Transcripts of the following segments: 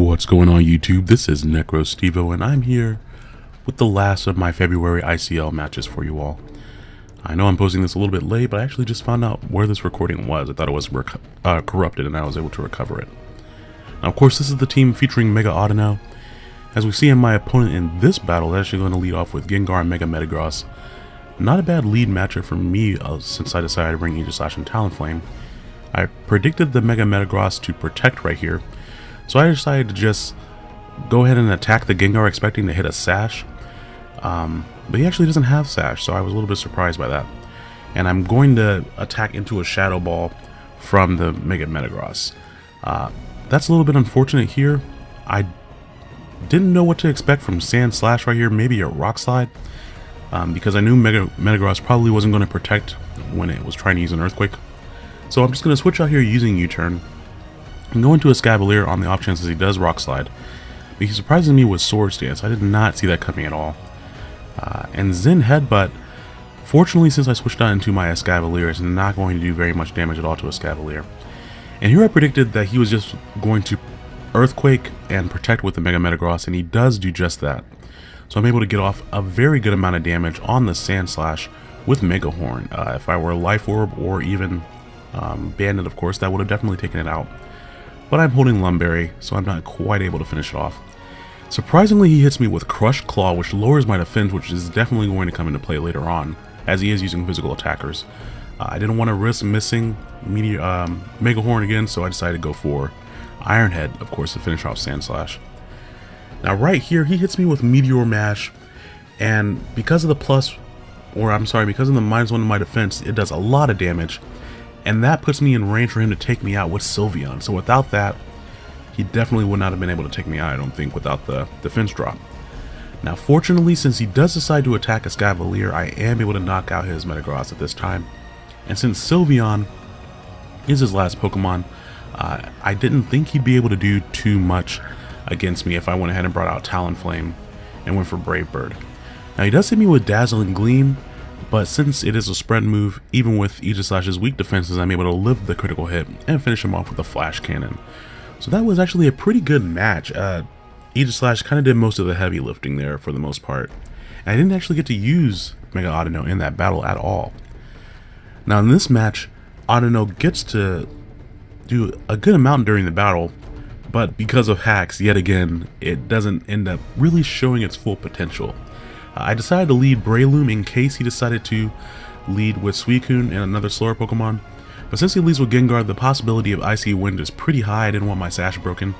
What's going on YouTube? This is NecroStevo and I'm here with the last of my February ICL matches for you all. I know I'm posting this a little bit late, but I actually just found out where this recording was. I thought it was uh, corrupted and I was able to recover it. Now of course this is the team featuring Mega Audino. As we see in my opponent in this battle, they're actually going to lead off with Gengar and Mega Metagross. Not a bad lead matchup for me uh, since I decided to bring Aegislash and Talonflame. I predicted the Mega Metagross to protect right here, so I decided to just go ahead and attack the Gengar expecting to hit a Sash. Um, but he actually doesn't have Sash, so I was a little bit surprised by that. And I'm going to attack into a Shadow Ball from the Mega Metagross. Uh, that's a little bit unfortunate here. I didn't know what to expect from Sandslash right here, maybe a Rock Slide. Um, because I knew Mega Metagross probably wasn't going to protect when it was trying to use an Earthquake. So I'm just going to switch out here using U-Turn and go into a Escavalier on the off chance he does Rock Slide. But he surprises me with Swords Dance. I did not see that coming at all. Uh, and Zen Headbutt, fortunately since I switched out into my Escavalier, is not going to do very much damage at all to a Escavalier. And here I predicted that he was just going to Earthquake and Protect with the Mega Metagross, and he does do just that. So I'm able to get off a very good amount of damage on the Sandslash with Mega Horn. Uh, if I were Life Orb or even um, Bandit, of course, that would have definitely taken it out but I'm holding Lumberry, so I'm not quite able to finish it off. Surprisingly, he hits me with Crush Claw, which lowers my defense, which is definitely going to come into play later on, as he is using physical attackers. Uh, I didn't want to risk missing Meteor, um, Mega Horn again, so I decided to go for Iron Head, of course, to finish off Sandslash. Now right here, he hits me with Meteor Mash, and because of the plus, or I'm sorry, because of the minus one to my defense, it does a lot of damage, and that puts me in range for him to take me out with Sylveon. So without that, he definitely would not have been able to take me out, I don't think, without the defense drop. Now fortunately, since he does decide to attack Escavalier, I am able to knock out his Metagross at this time. And since Sylveon is his last Pokemon, uh, I didn't think he'd be able to do too much against me if I went ahead and brought out Talonflame and went for Brave Bird. Now he does hit me with Dazzling Gleam, but since it is a spread move, even with Aegislash's weak defenses, I'm able to live the critical hit and finish him off with a Flash Cannon. So that was actually a pretty good match. Uh, Aegislash kind of did most of the heavy lifting there for the most part. And I didn't actually get to use Mega Audino in that battle at all. Now in this match, Audino gets to do a good amount during the battle, but because of hacks, yet again, it doesn't end up really showing its full potential. I decided to lead Breloom in case he decided to lead with Suicune and another slower Pokemon. But since he leads with Gengar, the possibility of Icy Wind is pretty high. I didn't want my Sash broken.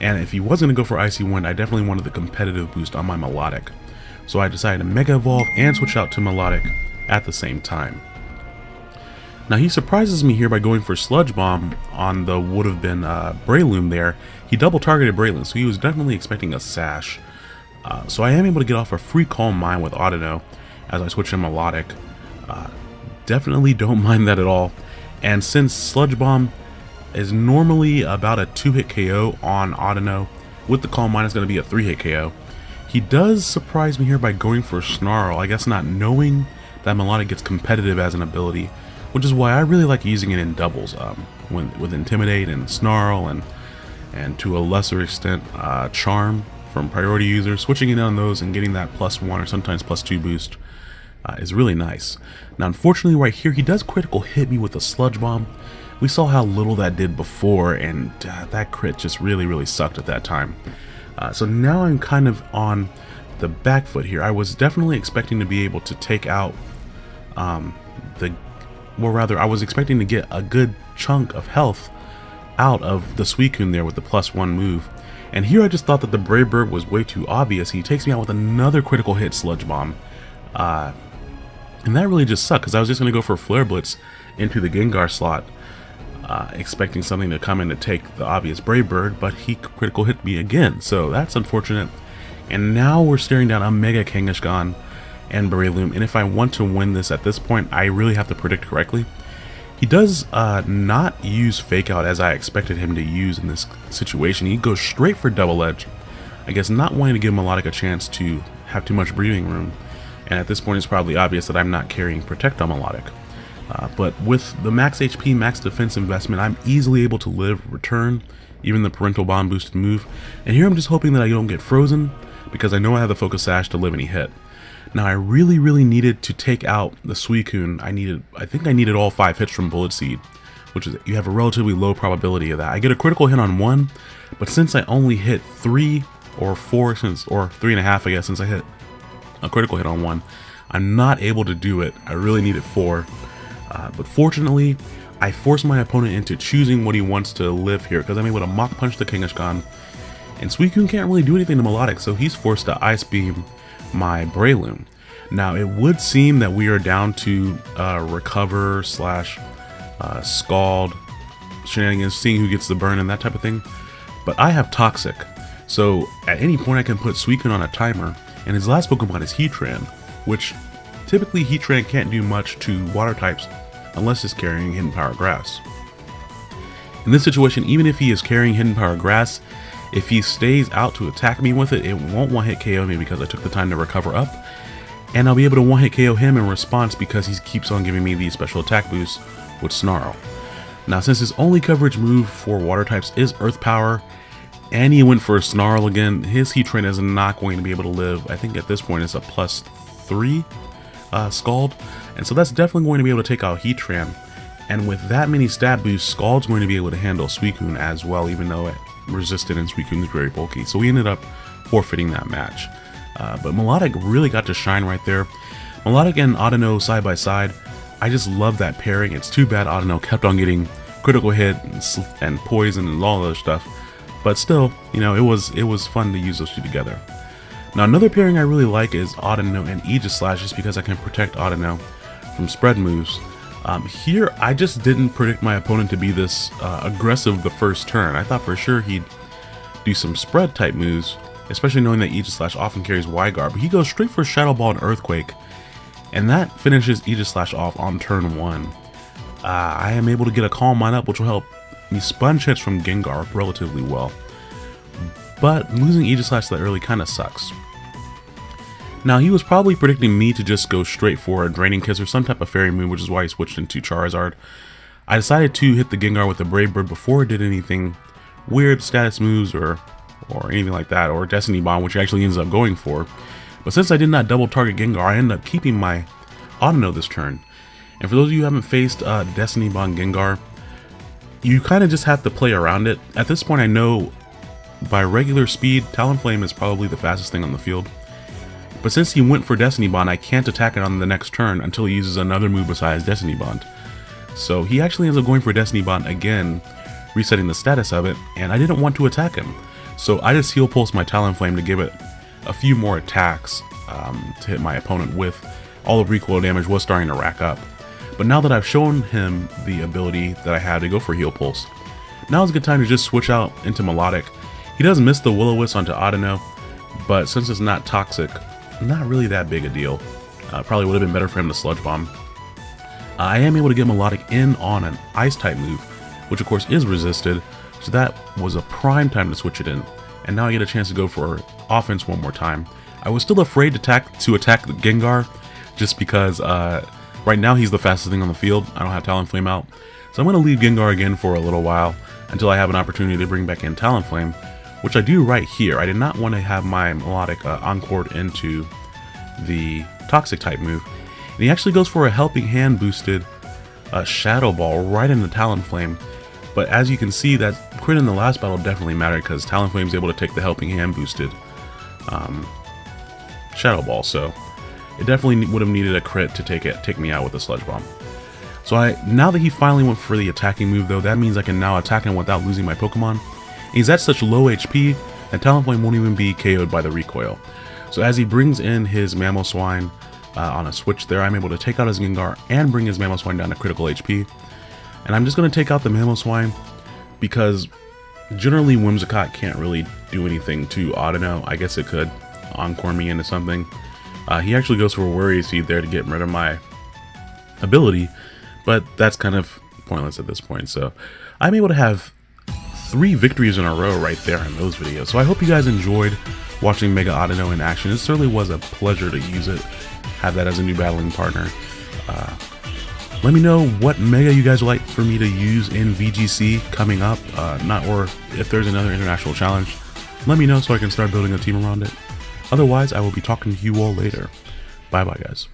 And if he was going to go for Icy Wind, I definitely wanted the competitive boost on my Milotic, So I decided to Mega Evolve and switch out to Milotic at the same time. Now he surprises me here by going for Sludge Bomb on the would have been uh, Breloom there. He double targeted Breloom, so he was definitely expecting a Sash. Uh, so I am able to get off a free Calm Mind with Audino as I switch in Milotic. Uh, definitely don't mind that at all. And since Sludge Bomb is normally about a 2-hit KO on Audino, with the Calm Mind it's going to be a 3-hit KO. He does surprise me here by going for Snarl, I guess not knowing that Milotic gets competitive as an ability, which is why I really like using it in doubles, um, when, with Intimidate and Snarl and and to a lesser extent uh, Charm from priority users, switching in on those and getting that plus one or sometimes plus two boost uh, is really nice. Now unfortunately right here he does critical hit me with a sludge bomb. We saw how little that did before and uh, that crit just really really sucked at that time. Uh, so now I'm kind of on the back foot here. I was definitely expecting to be able to take out um, the, well rather I was expecting to get a good chunk of health out of the Suicune there with the plus one move. And here I just thought that the Brave Bird was way too obvious. He takes me out with another critical hit Sludge Bomb. Uh, and that really just sucked because I was just going to go for Flare Blitz into the Gengar slot. Uh, expecting something to come in to take the obvious Brave Bird, but he critical hit me again. So that's unfortunate. And now we're staring down a Mega Kangaskhan and Breloom. And if I want to win this at this point, I really have to predict correctly. He does uh, not use Fake Out as I expected him to use in this situation. He goes straight for Double Edge. I guess not wanting to give Milotic a chance to have too much breathing room. And at this point it's probably obvious that I'm not carrying Protect on Milotic. Uh, but with the max HP, max defense investment, I'm easily able to live, return, even the parental bond boosted move. And here I'm just hoping that I don't get frozen because I know I have the focus sash to live any hit. Now I really, really needed to take out the Suicune. I needed, I think I needed all five hits from Bullet Seed, which is, you have a relatively low probability of that. I get a critical hit on one, but since I only hit three or four since, or three and a half, I guess, since I hit a critical hit on one, I'm not able to do it. I really needed four. Uh, but fortunately, I force my opponent into choosing what he wants to live here because I'm able to Mach Punch the Kangaskhan. And Suicune can't really do anything to Milotic, so he's forced to Ice Beam my Breloom. Now, it would seem that we are down to uh, Recover slash uh, Scald shenanigans, seeing who gets the burn and that type of thing. But I have Toxic, so at any point I can put Suicune on a timer, and his last Pokemon is Heatran, which typically Heatran can't do much to water types unless it's carrying Hidden Power Grass. In this situation, even if he is carrying Hidden Power Grass, if he stays out to attack me with it, it won't one-hit KO me because I took the time to recover up, and I'll be able to one-hit KO him in response because he keeps on giving me these special attack boosts with Snarl. Now since his only coverage move for water types is Earth Power, and he went for a Snarl again, his Heatran is not going to be able to live. I think at this point it's a plus 3 uh, Scald, and so that's definitely going to be able to take out Heatran. And with that many stat boosts, Scald's going to be able to handle Suicune as well, even though it resisted and Suicune is very bulky. So we ended up forfeiting that match. Uh, but Milotic really got to shine right there. Milotic and Audino side by side, I just love that pairing. It's too bad Audino kept on getting critical hit and, and poison and all other stuff. But still, you know, it was it was fun to use those two together. Now another pairing I really like is Audino and Aegislash just because I can protect Audino from spread moves. Um, here, I just didn't predict my opponent to be this uh, aggressive the first turn. I thought for sure he'd do some spread type moves, especially knowing that Aegislash often carries Guard, but he goes straight for Shadow Ball and Earthquake, and that finishes Aegislash off on turn 1. Uh, I am able to get a Calm Mind up, which will help me sponge hits from Gengar relatively well. But losing Aegislash that early kind of sucks. Now, he was probably predicting me to just go straight for a Draining Kiss or some type of Fairy move, which is why he switched into Charizard. I decided to hit the Gengar with the Brave Bird before it did anything weird status moves or or anything like that, or Destiny Bond, which actually ends up going for. But since I did not double target Gengar, I ended up keeping my Audino this turn. And for those of you who haven't faced uh, Destiny Bond Gengar, you kind of just have to play around it. At this point, I know by regular speed, Talonflame is probably the fastest thing on the field. But since he went for Destiny Bond, I can't attack it on the next turn until he uses another move besides Destiny Bond. So he actually ends up going for Destiny Bond again, resetting the status of it, and I didn't want to attack him. So I just Heal Pulse my Talonflame to give it a few more attacks um, to hit my opponent with. All the recoil damage was starting to rack up. But now that I've shown him the ability that I had to go for Heal Pulse, now is a good time to just switch out into Milotic. He does miss the Will-O-Wisp onto Audino, but since it's not toxic, not really that big a deal. Uh, probably would have been better for him to Sludge Bomb. Uh, I am able to get Milotic in on an Ice type move, which of course is resisted, so that was a prime time to switch it in. And now I get a chance to go for offense one more time. I was still afraid to attack to attack the Gengar, just because uh, right now he's the fastest thing on the field. I don't have Talonflame out. So I'm going to leave Gengar again for a little while until I have an opportunity to bring back in Talonflame, which I do right here. I did not want to have my Milotic uh, Encore into the Toxic type move. And he actually goes for a Helping Hand boosted uh, Shadow Ball right in the Talonflame. But as you can see, that crit in the last battle definitely mattered because Talonflame is able to take the Helping Hand boosted um, Shadow Ball. So it definitely would have needed a crit to take it, take me out with the Sludge Bomb. So I now that he finally went for the attacking move though, that means I can now attack him without losing my Pokemon. He's at such low HP that Talonflame won't even be KO'd by the recoil. So as he brings in his Mamoswine uh, on a switch there, I'm able to take out his Gengar and bring his Mamoswine down to critical HP. And I'm just going to take out the Mamoswine because generally Whimsicott can't really do anything to Audino. I guess it could Encore me into something. Uh, he actually goes for a Worry Seed there to get rid of my ability, but that's kind of pointless at this point. So I'm able to have three victories in a row right there in those videos. So I hope you guys enjoyed watching Mega Audino in action. It certainly was a pleasure to use it, have that as a new battling partner. Uh, Let me know what mega you guys would like for me to use in VGC coming up, uh, not or if there's another international challenge. Let me know so I can start building a team around it. Otherwise, I will be talking to you all later. Bye bye, guys.